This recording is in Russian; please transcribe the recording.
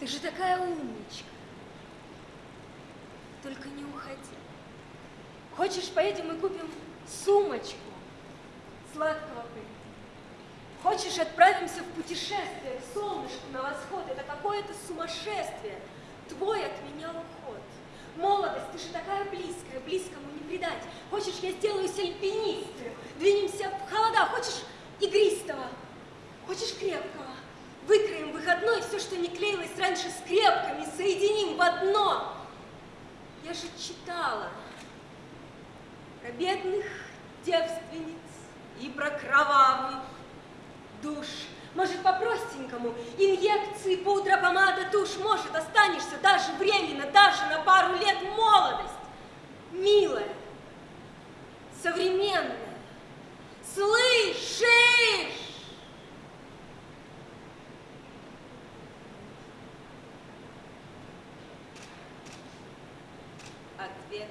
Ты же такая умничка. Только не уходи. Хочешь, поедем и купим сумочку сладкого пыльца? Хочешь, отправимся в путешествие к солнышку на восход? Это какое-то сумасшествие. Твой от меня уход. Молодость, ты же такая близкая, близкому не предать. Хочешь, я сделаюсь альпинисткой, двинемся в холода. Хочешь, игристого, хочешь, крепкого. Выходной все, что не клеилось раньше скрепками, соединим в одно. Я же читала про бедных девственниц и про кровавый душ. Может, по-простенькому, инъекции, пудра, помада, тушь, может, останешься даже временно, даже на пару лет молодость. 边。